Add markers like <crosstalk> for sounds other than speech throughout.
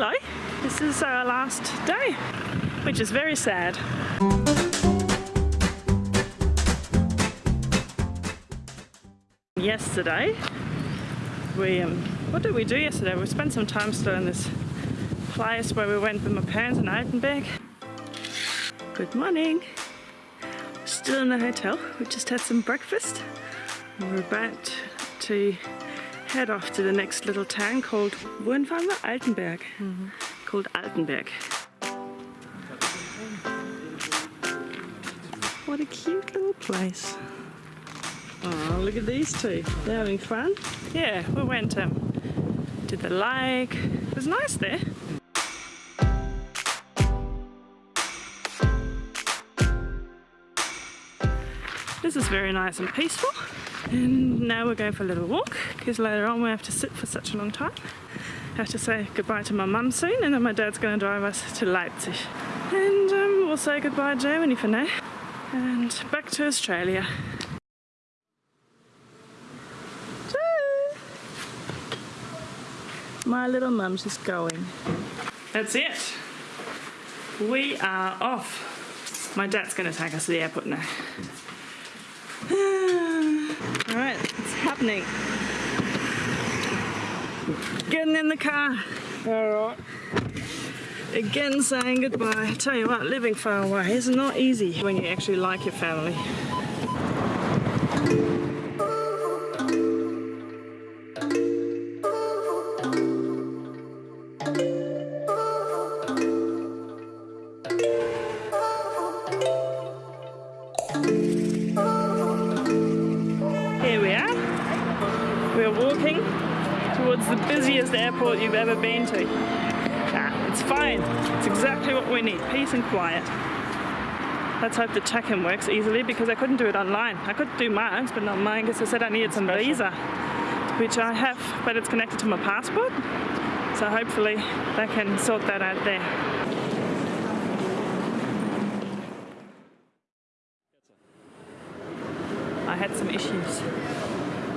hello. This is our last day, which is very sad. Yesterday, we, um, what did we do yesterday? We spent some time still in this place where we went with my parents in Altenberg. Good morning. Still in the hotel. We just had some breakfast. We're about to head off to the next little town called Wohnfarmer Altenberg. Mm -hmm. Called Altenberg. What a cute little place. Oh, look at these two. They're having fun. Yeah, we went um, to the lake. It was nice there. This is very nice and peaceful. And now we're going for a little walk because later on we have to sit for such a long time. I have to say goodbye to my mum soon and then my dad's going to drive us to Leipzig. And um, we'll say goodbye to Germany for now and back to Australia. My little mum's just going. That's it. We are off. My dad's going to take us to the airport now. <sighs> Alright, it's happening. Getting in the car. Alright. Again saying goodbye. Tell you what, living far away is not easy when you actually like your family. Towards the busiest airport you've ever been to. Ah, it's fine. It's exactly what we need, peace and quiet. Let's hope the check-in works easily because I couldn't do it online. I could do mine, but not mine because I said I needed some visa, which I have, but it's connected to my passport. So hopefully they can sort that out there. I had some issues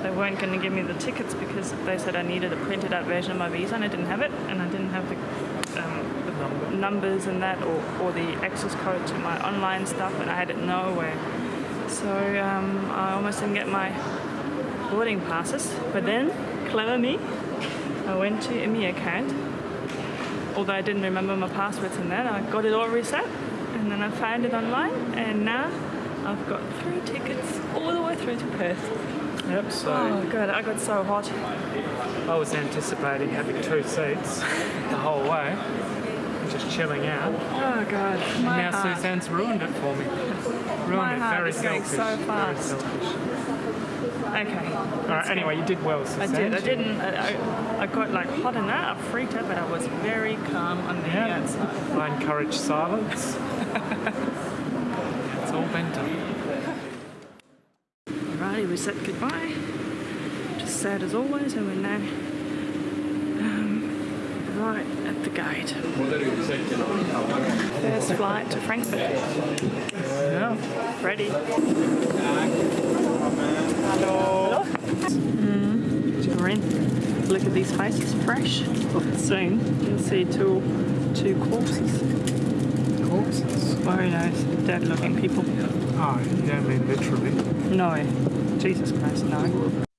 they weren't going to give me the tickets because they said I needed a printed out version of my visa and I didn't have it and I didn't have the, um, the Number. numbers and that or, or the access code to my online stuff and I had it nowhere. So um, I almost didn't get my boarding passes. But then, clever me, I went to my account. Although I didn't remember my passwords and that, I got it all reset and then I found it online and now I've got three tickets all the way through to Perth. Yep, so... Oh, good. I got so hot. I was anticipating having two seats the whole way, just chilling out. Oh, God. My now heart. Suzanne's ruined it for me. Ruined My it. Heart Very is selfish. so fast. Very selfish. Okay. Alright, anyway, you did well, Suzanne. I did. I didn't. I, I got like hot in that. I freaked out, but I was very calm on the yeah. outside. I encourage silence. <laughs> it's all been done we said goodbye. Just sad as always, and we're now um, right at the gate. First flight to Frankfurt. Yeah. Ready. Hello. Mm. Look at these faces, fresh. Soon you'll see two two corpses. Corpses? Very nice, dead looking people. Oh, you don't mean literally? No. Jesus Christ, no.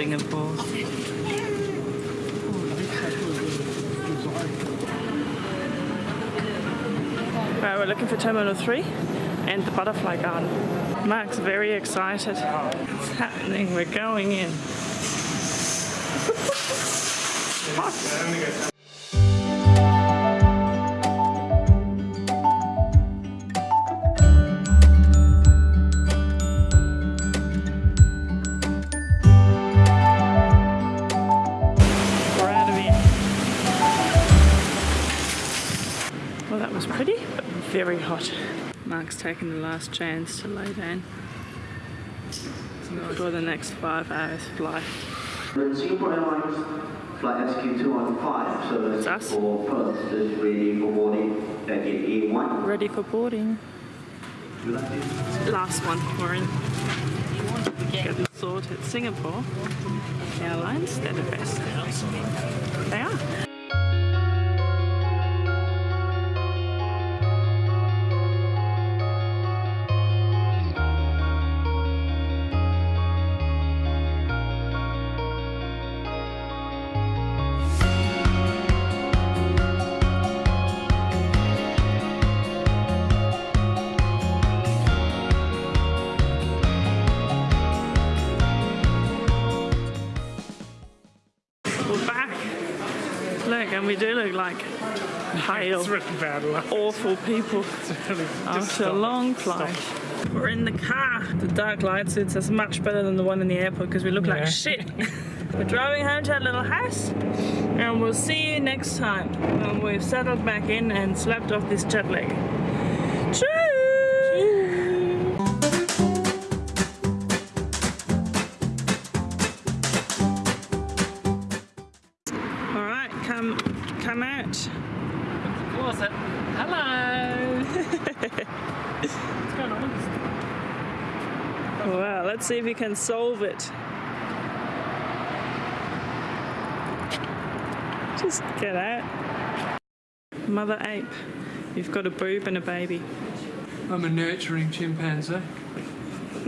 Singapore. Right, we're looking for Terminal 3 and the Butterfly Garden. Mark's very excited. It's happening, we're going in. <laughs> pretty, but very hot. Mark's taking the last chance to lay down for the next five hours flight. Singapore Airlines flight SQ215 service That's for Perth is ready for boarding at gate A1. Ready for boarding. Would you like to- Last one we're in. Getting sorted. Singapore Airlines, they're the best. They are. And we do look like pale, really bad awful people Really, after a long flight. We're in the car. The dark light suits us much better than the one in the airport because we look Yeah. like shit. <laughs> We're driving home to our little house, and we'll see you next time when we've settled back in and slept off this jet lag. Cheers! Right, come, come out. Closet. Uh, hello. <laughs> What's going on? Wow, let's see if we can solve it. Just get out. Mother ape, you've got a boob and a baby. I'm a nurturing chimpanzee.